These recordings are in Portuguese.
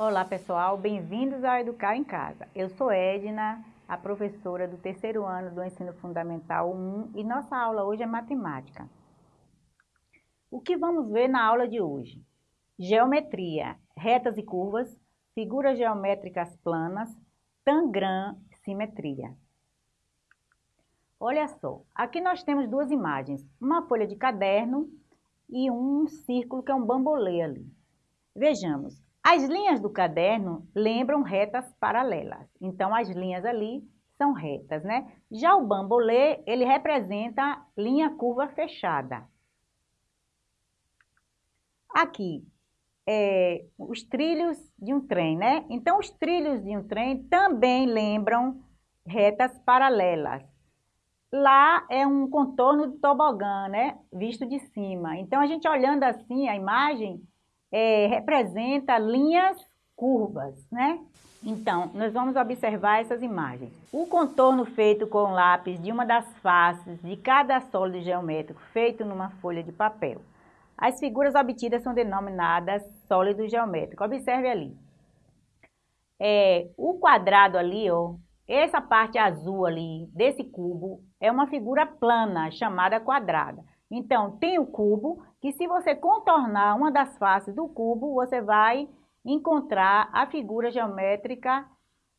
Olá pessoal, bem-vindos ao Educar em Casa. Eu sou Edna, a professora do terceiro ano do Ensino Fundamental 1 e nossa aula hoje é matemática. O que vamos ver na aula de hoje? Geometria, retas e curvas, figuras geométricas planas, tangram, simetria. Olha só, aqui nós temos duas imagens, uma folha de caderno e um círculo que é um bambolê ali. Vejamos, as linhas do caderno lembram retas paralelas. Então, as linhas ali são retas, né? Já o bambolê, ele representa linha curva fechada. Aqui, é, os trilhos de um trem, né? Então, os trilhos de um trem também lembram retas paralelas. Lá é um contorno de tobogã, né? Visto de cima. Então, a gente olhando assim a imagem, é, representa linhas curvas, né? Então, nós vamos observar essas imagens. O contorno feito com lápis de uma das faces de cada sólido geométrico feito numa folha de papel. As figuras obtidas são denominadas sólido geométrico. Observe ali. É, o quadrado ali, ó, essa parte azul ali desse cubo é uma figura plana chamada quadrada. Então, tem o cubo, que se você contornar uma das faces do cubo, você vai encontrar a figura geométrica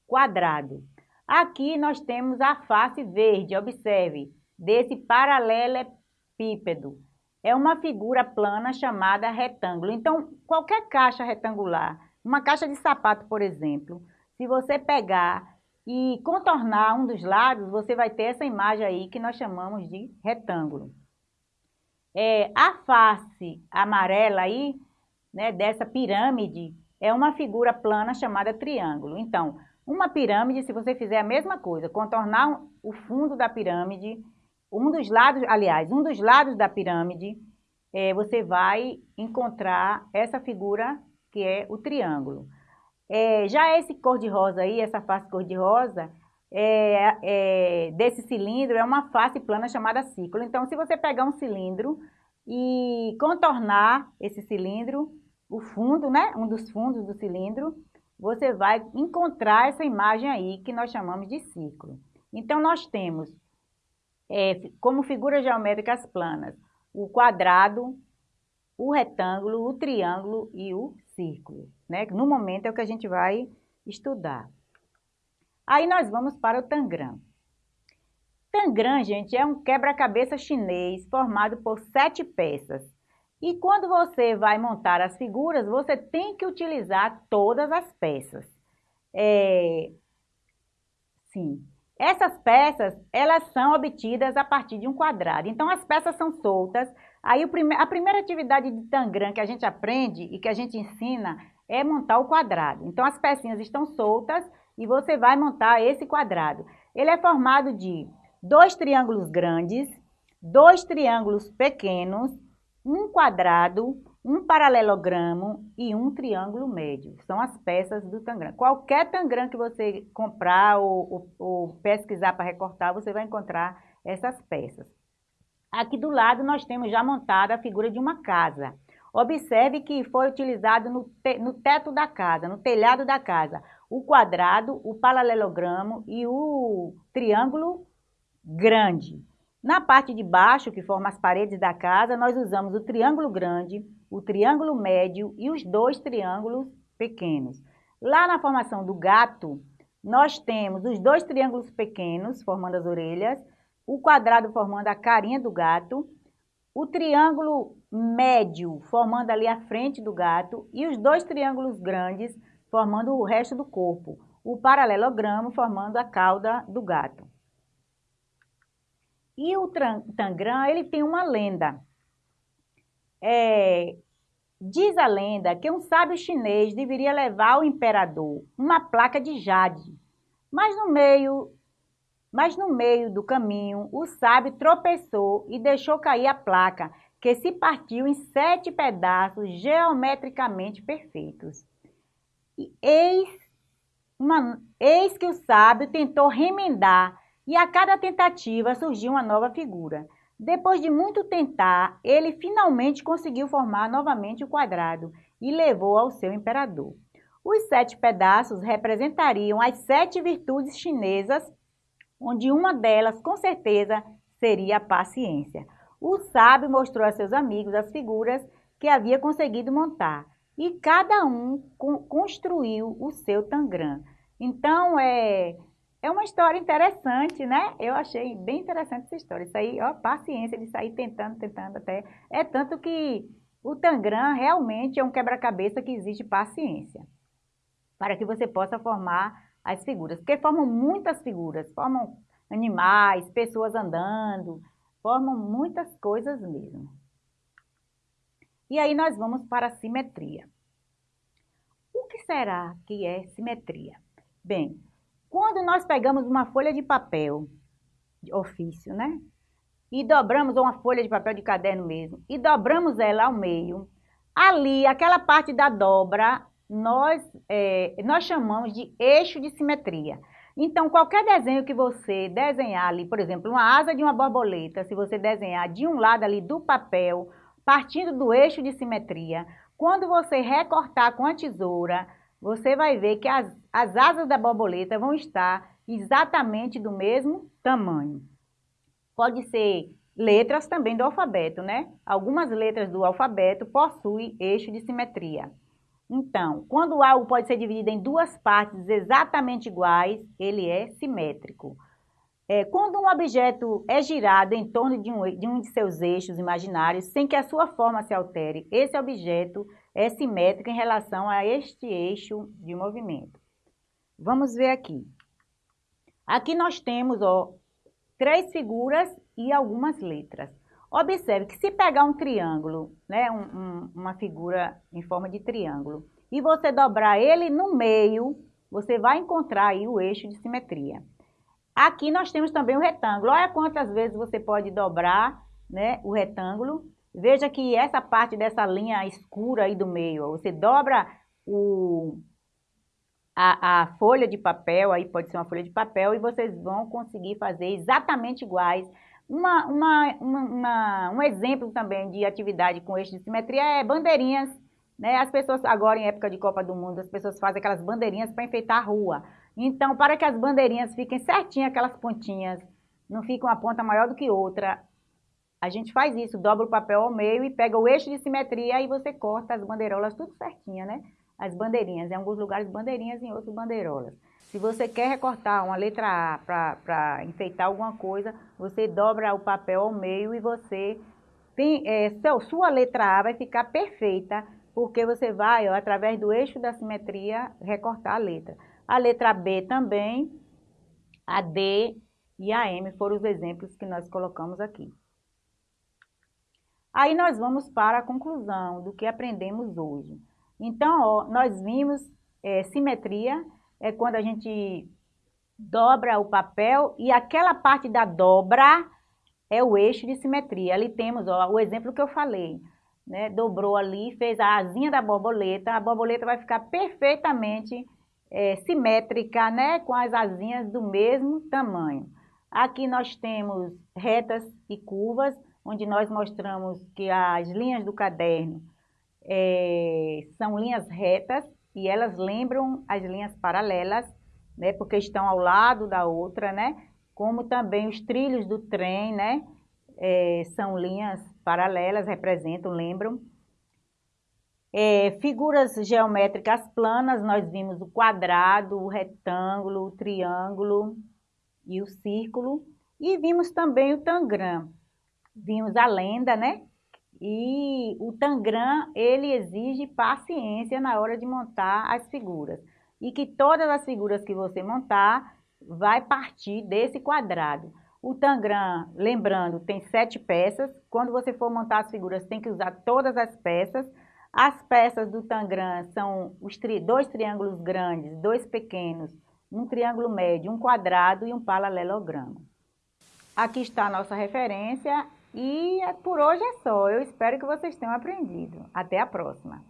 quadrado. Aqui nós temos a face verde, observe, desse paralelepípedo. É uma figura plana chamada retângulo. Então, qualquer caixa retangular, uma caixa de sapato, por exemplo, se você pegar e contornar um dos lados, você vai ter essa imagem aí que nós chamamos de retângulo. É, a face amarela aí, né, dessa pirâmide, é uma figura plana chamada triângulo. Então, uma pirâmide, se você fizer a mesma coisa, contornar o fundo da pirâmide, um dos lados, aliás, um dos lados da pirâmide, é, você vai encontrar essa figura que é o triângulo. É, já esse cor-de-rosa aí, essa face cor-de-rosa, é, é, desse cilindro é uma face plana chamada círculo. Então, se você pegar um cilindro e contornar esse cilindro, o fundo, né, um dos fundos do cilindro, você vai encontrar essa imagem aí que nós chamamos de círculo. Então, nós temos é, como figuras geométricas planas o quadrado, o retângulo, o triângulo e o círculo. Né? No momento é o que a gente vai estudar. Aí nós vamos para o Tangram. Tangram, gente, é um quebra-cabeça chinês formado por sete peças. E quando você vai montar as figuras, você tem que utilizar todas as peças. É... Sim. Essas peças, elas são obtidas a partir de um quadrado. Então, as peças são soltas. Aí, a primeira atividade de Tangram que a gente aprende e que a gente ensina é montar o quadrado. Então, as pecinhas estão soltas e você vai montar esse quadrado. Ele é formado de dois triângulos grandes, dois triângulos pequenos, um quadrado, um paralelogramo e um triângulo médio. São as peças do tangram. Qualquer tangram que você comprar ou, ou, ou pesquisar para recortar, você vai encontrar essas peças. Aqui do lado nós temos já montada a figura de uma casa. Observe que foi utilizado no, te, no teto da casa, no telhado da casa, o quadrado, o paralelogramo e o triângulo grande. Na parte de baixo, que forma as paredes da casa, nós usamos o triângulo grande, o triângulo médio e os dois triângulos pequenos. Lá na formação do gato, nós temos os dois triângulos pequenos, formando as orelhas, o quadrado formando a carinha do gato, o triângulo médio formando ali a frente do gato e os dois triângulos grandes formando o resto do corpo, o paralelogramo formando a cauda do gato. E o Tangram, ele tem uma lenda. É, diz a lenda que um sábio chinês deveria levar ao imperador uma placa de jade, mas no meio, mas no meio do caminho o sábio tropeçou e deixou cair a placa, que se partiu em sete pedaços geometricamente perfeitos. E eis, uma, eis que o sábio tentou remendar e a cada tentativa surgiu uma nova figura. Depois de muito tentar, ele finalmente conseguiu formar novamente o quadrado e levou ao seu imperador. Os sete pedaços representariam as sete virtudes chinesas, onde uma delas, com certeza, seria a paciência. O sábio mostrou a seus amigos as figuras que havia conseguido montar e cada um construiu o seu tangram. Então, é, é uma história interessante, né? Eu achei bem interessante essa história. Isso aí, ó, paciência de sair tentando, tentando até. É tanto que o tangram realmente é um quebra-cabeça que exige paciência para que você possa formar as figuras. Porque formam muitas figuras, formam animais, pessoas andando, formam muitas coisas mesmo. E aí nós vamos para a simetria. O que será que é simetria? Bem, quando nós pegamos uma folha de papel, de ofício, né? E dobramos uma folha de papel de caderno mesmo, e dobramos ela ao meio, ali, aquela parte da dobra, nós, é, nós chamamos de eixo de simetria. Então, qualquer desenho que você desenhar ali, por exemplo, uma asa de uma borboleta, se você desenhar de um lado ali do papel, partindo do eixo de simetria, quando você recortar com a tesoura, você vai ver que as, as asas da borboleta vão estar exatamente do mesmo tamanho. Pode ser letras também do alfabeto, né? Algumas letras do alfabeto possuem eixo de simetria. Então, quando algo pode ser dividido em duas partes exatamente iguais, ele é simétrico. É, quando um objeto é girado em torno de um, de um de seus eixos imaginários, sem que a sua forma se altere, esse objeto é simétrico em relação a este eixo de movimento. Vamos ver aqui. Aqui nós temos ó, três figuras e algumas letras. Observe que se pegar um triângulo, né, um, um, uma figura em forma de triângulo, e você dobrar ele no meio, você vai encontrar aí o eixo de simetria. Aqui nós temos também o retângulo. Olha quantas vezes você pode dobrar né, o retângulo. Veja que essa parte dessa linha escura aí do meio, você dobra o, a, a folha de papel, aí pode ser uma folha de papel, e vocês vão conseguir fazer exatamente iguais uma, uma, uma, um exemplo também de atividade com eixo de simetria é bandeirinhas. Né? As pessoas, agora em época de Copa do Mundo, as pessoas fazem aquelas bandeirinhas para enfeitar a rua. Então, para que as bandeirinhas fiquem certinhas, aquelas pontinhas, não fiquem uma ponta maior do que outra, a gente faz isso, dobra o papel ao meio e pega o eixo de simetria e você corta as bandeirolas tudo certinha, né? As bandeirinhas, em alguns lugares bandeirinhas, em outros bandeirolas. Se você quer recortar uma letra A para enfeitar alguma coisa, você dobra o papel ao meio e você tem, é, seu, sua letra A vai ficar perfeita, porque você vai, ó, através do eixo da simetria, recortar a letra. A letra B também, a D e a M foram os exemplos que nós colocamos aqui. Aí nós vamos para a conclusão do que aprendemos hoje. Então, ó, nós vimos é, simetria, é quando a gente dobra o papel e aquela parte da dobra é o eixo de simetria. Ali temos ó, o exemplo que eu falei. Né? Dobrou ali, fez a asinha da borboleta, a borboleta vai ficar perfeitamente é, simétrica, né? com as asinhas do mesmo tamanho. Aqui nós temos retas e curvas, onde nós mostramos que as linhas do caderno é, são linhas retas e elas lembram as linhas paralelas, né, porque estão ao lado da outra, né, como também os trilhos do trem, né, é, são linhas paralelas, representam, lembram. É, figuras geométricas planas, nós vimos o quadrado, o retângulo, o triângulo e o círculo. E vimos também o tangram. Vimos a lenda, né? E o Tangram, ele exige paciência na hora de montar as figuras. E que todas as figuras que você montar vai partir desse quadrado. O Tangram, lembrando, tem sete peças. Quando você for montar as figuras, tem que usar todas as peças. As peças do Tangram são os tri dois triângulos grandes, dois pequenos, um triângulo médio, um quadrado e um paralelogramo. Aqui está a nossa referência e por hoje é só. Eu espero que vocês tenham aprendido. Até a próxima!